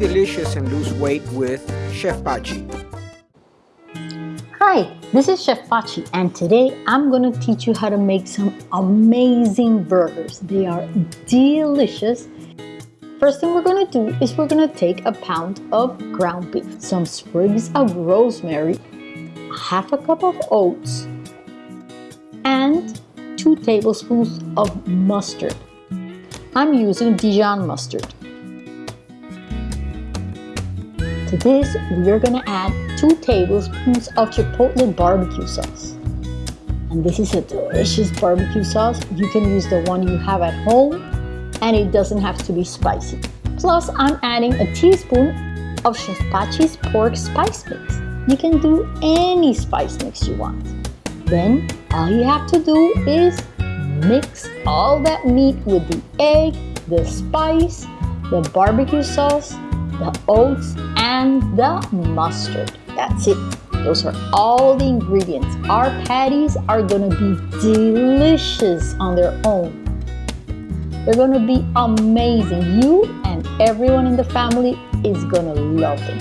delicious and lose weight with Chef Pachi. Hi, this is Chef Pachi and today I'm going to teach you how to make some amazing burgers. They are delicious. First thing we're going to do is we're going to take a pound of ground beef, some sprigs of rosemary, half a cup of oats, and two tablespoons of mustard. I'm using Dijon mustard. To this, we are going to add 2 tablespoons of chipotle barbecue sauce. And this is a delicious barbecue sauce. You can use the one you have at home and it doesn't have to be spicy. Plus, I'm adding a teaspoon of Chef Pachi's pork spice mix. You can do any spice mix you want. Then, all you have to do is mix all that meat with the egg, the spice, the barbecue sauce, the oats, and the mustard. That's it. Those are all the ingredients. Our patties are gonna be delicious on their own. They're gonna be amazing. You and everyone in the family is gonna love them.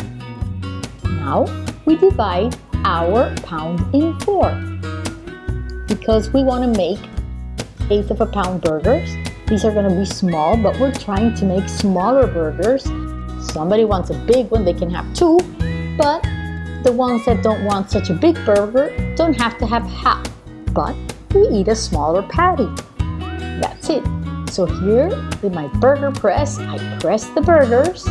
Now, we divide our pound in four because we wanna make eighth of a pound burgers. These are gonna be small, but we're trying to make smaller burgers somebody wants a big one, they can have two, but the ones that don't want such a big burger don't have to have half, but we eat a smaller patty. That's it. So here with my burger press, I press the burgers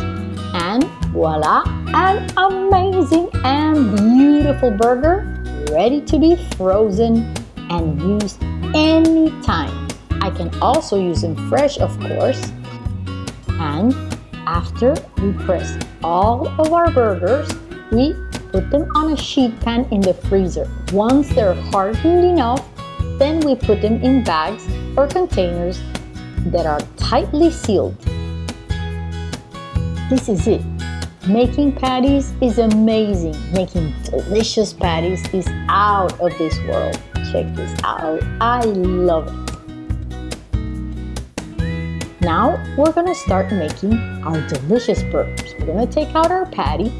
and voila, an amazing and beautiful burger ready to be frozen and used anytime. I can also use them fresh, of course. And after we press all of our burgers, we put them on a sheet pan in the freezer. Once they're hardened enough, then we put them in bags or containers that are tightly sealed. This is it. Making patties is amazing. Making delicious patties is out of this world. Check this out. I love it. Now we're gonna start making our delicious burgers. We're gonna take out our patty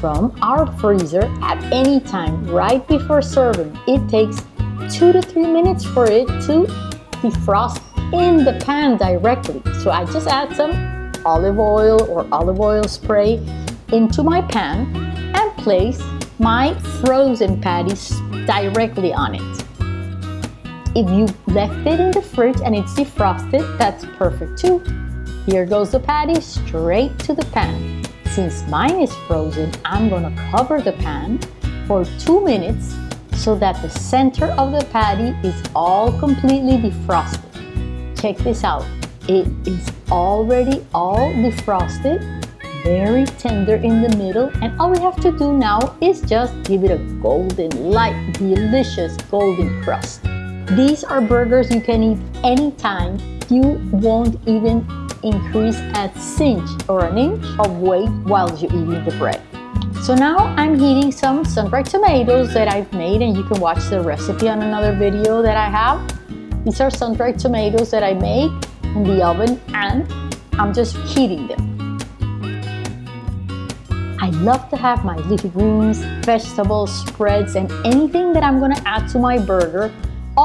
from our freezer at any time right before serving. It takes two to three minutes for it to defrost in the pan directly. So I just add some olive oil or olive oil spray into my pan and place my frozen patties directly on it. If you left it in the fridge and it's defrosted, that's perfect too. Here goes the patty straight to the pan. Since mine is frozen, I'm gonna cover the pan for two minutes so that the center of the patty is all completely defrosted. Check this out. It is already all defrosted, very tender in the middle, and all we have to do now is just give it a golden, light, delicious golden crust. These are burgers you can eat anytime. You won't even increase a cinch or an inch of weight while you're eating the bread. So now I'm heating some sun-dried tomatoes that I've made and you can watch the recipe on another video that I have. These are sun-dried tomatoes that I make in the oven and I'm just heating them. I love to have my leafy greens, vegetables, spreads, and anything that I'm gonna add to my burger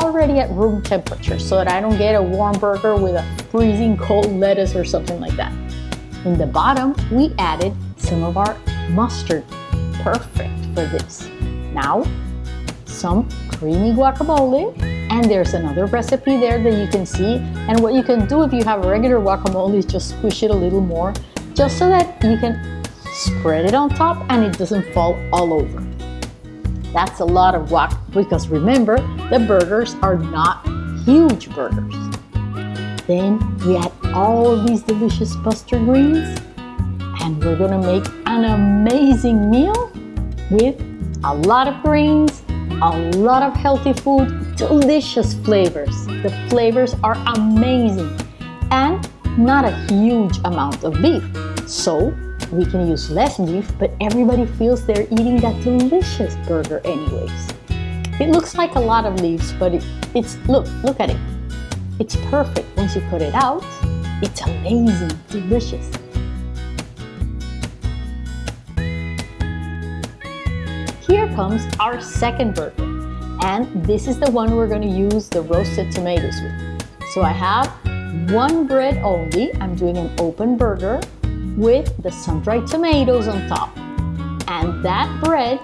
already at room temperature so that I don't get a warm burger with a freezing cold lettuce or something like that. In the bottom, we added some of our mustard. Perfect for this. Now, some creamy guacamole. And there's another recipe there that you can see. And what you can do if you have regular guacamole is just squish it a little more, just so that you can spread it on top and it doesn't fall all over. That's a lot of guac because remember, the burgers are not huge burgers. Then we add all of these delicious mustard greens and we're gonna make an amazing meal with a lot of greens, a lot of healthy food, delicious flavors. The flavors are amazing and not a huge amount of beef. So we can use less beef, but everybody feels they're eating that delicious burger anyways. It looks like a lot of leaves, but it, it's, look, look at it. It's perfect once you put it out. It's amazing, delicious. Here comes our second burger, and this is the one we're gonna use the roasted tomatoes with. So I have one bread only. I'm doing an open burger with the sun-dried tomatoes on top. And that bread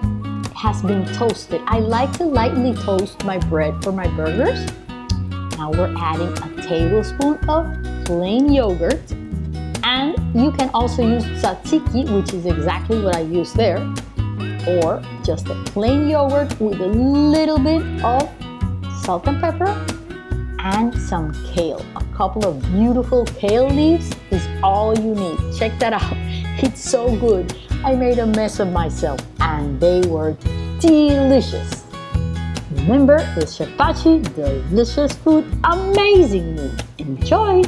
has been toasted. I like to lightly toast my bread for my burgers. Now we're adding a tablespoon of plain yogurt. And you can also use tzatziki, which is exactly what I use there or just a plain yogurt with a little bit of salt and pepper and some kale. A couple of beautiful kale leaves is all you need. Check that out. It's so good. I made a mess of myself and they were delicious. Remember, with Chef Pachi, delicious food, amazing. Enjoy!